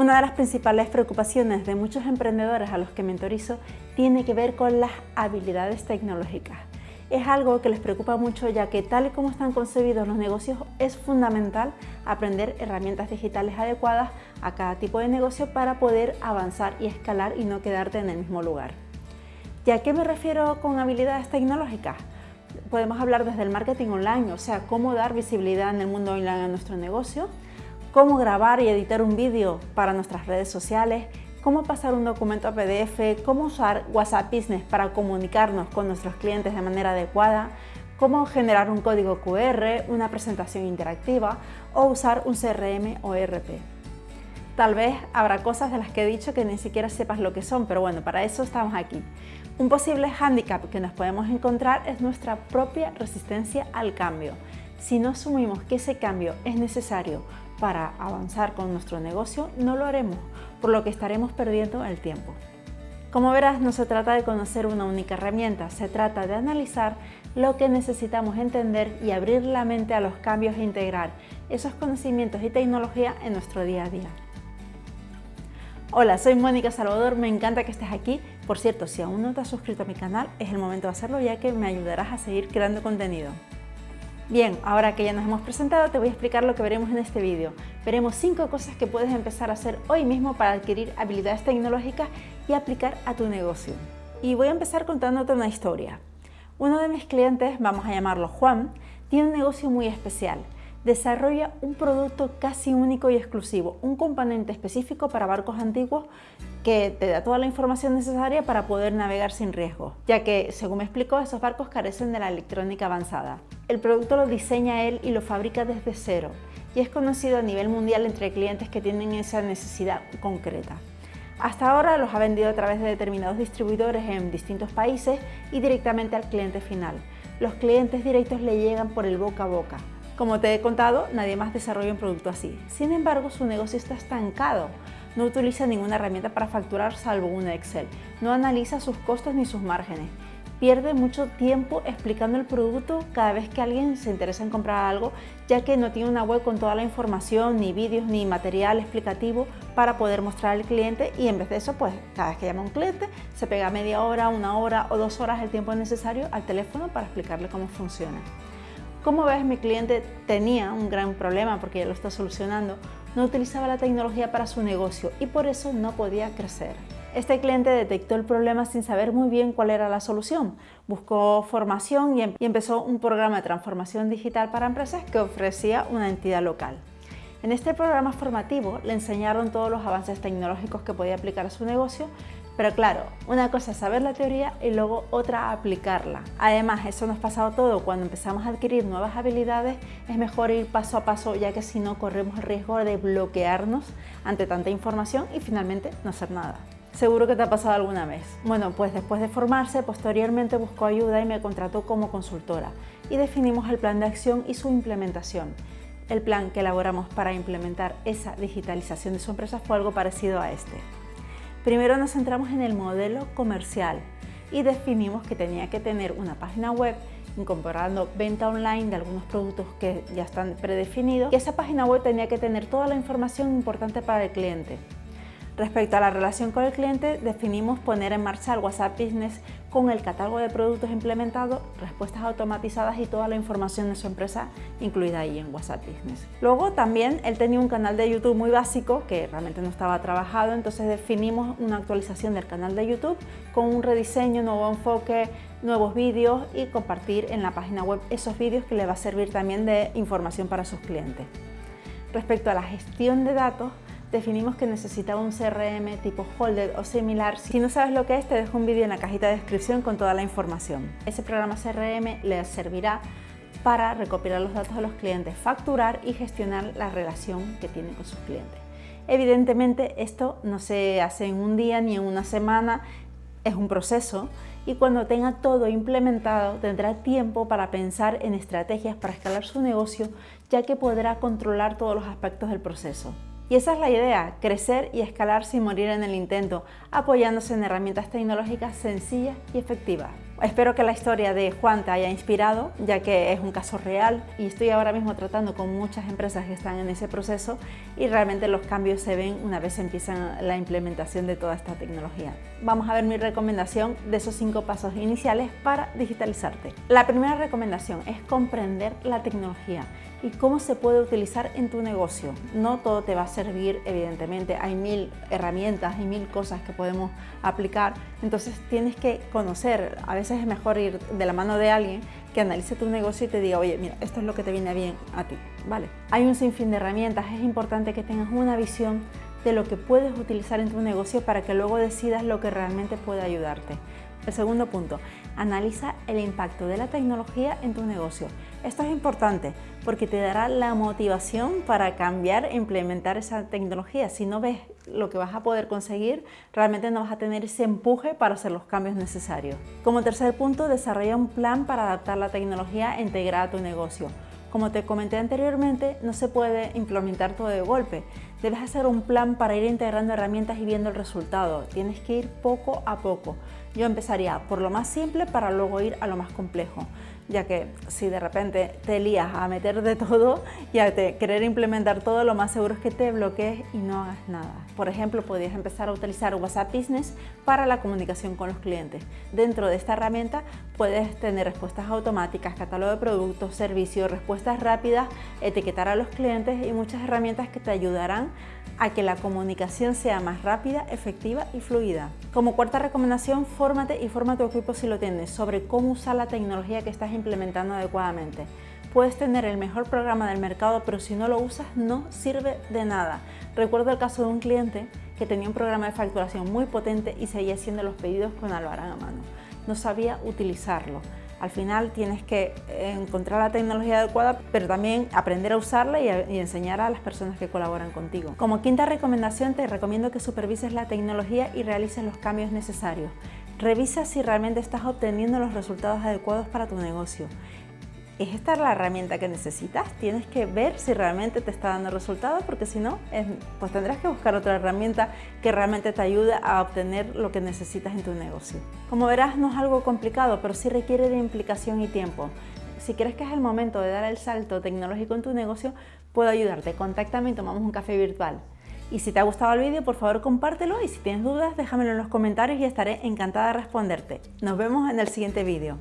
Una de las principales preocupaciones de muchos emprendedores a los que mentorizo tiene que ver con las habilidades tecnológicas. Es algo que les preocupa mucho ya que tal y como están concebidos los negocios es fundamental aprender herramientas digitales adecuadas a cada tipo de negocio para poder avanzar y escalar y no quedarte en el mismo lugar. ¿Y a qué me refiero con habilidades tecnológicas? Podemos hablar desde el marketing online, o sea, cómo dar visibilidad en el mundo online a nuestro negocio, cómo grabar y editar un vídeo para nuestras redes sociales, cómo pasar un documento a PDF, cómo usar WhatsApp Business para comunicarnos con nuestros clientes de manera adecuada, cómo generar un código QR, una presentación interactiva o usar un CRM o ERP. Tal vez habrá cosas de las que he dicho que ni siquiera sepas lo que son, pero bueno, para eso estamos aquí. Un posible hándicap que nos podemos encontrar es nuestra propia resistencia al cambio. Si no asumimos que ese cambio es necesario para avanzar con nuestro negocio, no lo haremos, por lo que estaremos perdiendo el tiempo. Como verás, no se trata de conocer una única herramienta, se trata de analizar lo que necesitamos entender y abrir la mente a los cambios e integrar esos conocimientos y tecnología en nuestro día a día. Hola, soy Mónica Salvador, me encanta que estés aquí. Por cierto, si aún no te has suscrito a mi canal, es el momento de hacerlo ya que me ayudarás a seguir creando contenido. Bien, ahora que ya nos hemos presentado, te voy a explicar lo que veremos en este vídeo. Veremos 5 cosas que puedes empezar a hacer hoy mismo para adquirir habilidades tecnológicas y aplicar a tu negocio. Y voy a empezar contándote una historia. Uno de mis clientes, vamos a llamarlo Juan, tiene un negocio muy especial desarrolla un producto casi único y exclusivo, un componente específico para barcos antiguos que te da toda la información necesaria para poder navegar sin riesgo, ya que, según me explicó, esos barcos carecen de la electrónica avanzada. El producto lo diseña él y lo fabrica desde cero, y es conocido a nivel mundial entre clientes que tienen esa necesidad concreta. Hasta ahora los ha vendido a través de determinados distribuidores en distintos países y directamente al cliente final. Los clientes directos le llegan por el boca a boca, como te he contado, nadie más desarrolla un producto así. Sin embargo, su negocio está estancado. No utiliza ninguna herramienta para facturar salvo una Excel. No analiza sus costos ni sus márgenes. Pierde mucho tiempo explicando el producto cada vez que alguien se interesa en comprar algo, ya que no tiene una web con toda la información, ni vídeos, ni material explicativo para poder mostrar al cliente y en vez de eso, pues cada vez que llama un cliente, se pega media hora, una hora o dos horas el tiempo necesario al teléfono para explicarle cómo funciona. Como ves, mi cliente tenía un gran problema porque ya lo está solucionando. No utilizaba la tecnología para su negocio y por eso no podía crecer. Este cliente detectó el problema sin saber muy bien cuál era la solución. Buscó formación y, em-, empezó un programa de transformación digital para empresas que ofrecía una entidad local. En este programa formativo le enseñaron todos los avances tecnológicos que podía aplicar a su negocio pero claro, una cosa es saber la teoría y luego otra aplicarla. Además, eso nos ha pasado todo, cuando empezamos a adquirir nuevas habilidades es mejor ir paso a paso ya que si no corremos el riesgo de bloquearnos ante tanta información y finalmente no hacer nada. Seguro que te ha pasado alguna vez. Bueno, pues después de formarse, posteriormente buscó ayuda y me contrató como consultora y definimos el plan de acción y su implementación. El plan que elaboramos para implementar esa digitalización de su empresa fue algo parecido a este. Primero nos centramos en el modelo comercial y definimos que tenía que tener una página web incorporando venta online de algunos productos que ya están predefinidos y esa página web tenía que tener toda la información importante para el cliente. Respecto a la relación con el cliente, definimos poner en marcha el WhatsApp Business con el catálogo de productos implementado, respuestas automatizadas y toda la información de su empresa incluida ahí en WhatsApp Business. Luego también él tenía un canal de YouTube muy básico que realmente no estaba trabajado, entonces definimos una actualización del canal de YouTube con un rediseño, nuevo enfoque, nuevos vídeos y compartir en la página web esos vídeos que le va a servir también de información para sus clientes. Respecto a la gestión de datos, definimos que necesitaba un CRM tipo Holder o similar. Si no sabes lo que es, te dejo un vídeo en la cajita de descripción con toda la información. Ese programa CRM le servirá para recopilar los datos de los clientes, facturar y gestionar la relación que tiene con sus clientes. Evidentemente esto no se hace en un día ni en una semana, es un proceso y cuando tenga todo implementado tendrá tiempo para pensar en estrategias para escalar su negocio ya que podrá controlar todos los aspectos del proceso. Y esa es la idea, crecer y escalar sin morir en el intento, apoyándose en herramientas tecnológicas sencillas y efectivas. Espero que la historia de Juan te haya inspirado, ya que es un caso real y estoy ahora mismo tratando con muchas empresas que están en ese proceso y realmente los cambios se ven una vez empiezan la implementación de toda esta tecnología. Vamos a ver mi recomendación de esos cinco pasos iniciales para digitalizarte. La primera recomendación es comprender la tecnología y cómo se puede utilizar en tu negocio. No todo te va a servir, evidentemente, hay mil herramientas y mil cosas que podemos aplicar, entonces tienes que conocer, a veces es mejor ir de la mano de alguien que analice tu negocio y te diga, oye, mira, esto es lo que te viene bien a ti, ¿vale? Hay un sinfín de herramientas, es importante que tengas una visión de lo que puedes utilizar en tu negocio para que luego decidas lo que realmente puede ayudarte. El segundo punto, analiza el impacto de la tecnología en tu negocio. Esto es importante porque te dará la motivación para cambiar e implementar esa tecnología. Si no ves lo que vas a poder conseguir, realmente no vas a tener ese empuje para hacer los cambios necesarios. Como tercer punto, desarrolla un plan para adaptar la tecnología integrada a tu negocio. Como te comenté anteriormente, no se puede implementar todo de golpe. Debes hacer un plan para ir integrando herramientas y viendo el resultado. Tienes que ir poco a poco. Yo empezaría por lo más simple para luego ir a lo más complejo ya que si de repente te lías a meter de todo y a querer implementar todo, lo más seguro es que te bloquees y no hagas nada. Por ejemplo, podrías empezar a utilizar WhatsApp Business para la comunicación con los clientes. Dentro de esta herramienta puedes tener respuestas automáticas, catálogo de productos, servicios, respuestas rápidas, etiquetar a los clientes y muchas herramientas que te ayudarán a que la comunicación sea más rápida, efectiva y fluida. Como cuarta recomendación, fórmate y forma tu equipo si lo tienes sobre cómo usar la tecnología que estás implementando adecuadamente. Puedes tener el mejor programa del mercado, pero si no lo usas no sirve de nada. Recuerdo el caso de un cliente que tenía un programa de facturación muy potente y seguía haciendo los pedidos con albarán a mano. No sabía utilizarlo. Al final tienes que encontrar la tecnología adecuada, pero también aprender a usarla y, y, enseñar a las personas que colaboran contigo. Como quinta recomendación, te recomiendo que supervises la tecnología y realices los cambios necesarios. Revisa si realmente estás obteniendo los resultados adecuados para tu negocio. ¿Es esta la herramienta que necesitas? Tienes que ver si realmente te está dando resultados porque si no, pues tendrás que buscar otra herramienta que realmente te ayude a obtener lo que necesitas en tu negocio. Como verás, no es algo complicado, pero sí requiere de implicación y tiempo. Si crees que es el momento de dar el salto tecnológico en tu negocio, puedo ayudarte. Contáctame y tomamos un café virtual. Y si te ha gustado el vídeo, por favor compártelo y si tienes dudas, déjamelo en los comentarios y estaré encantada de responderte. Nos vemos en el siguiente vídeo.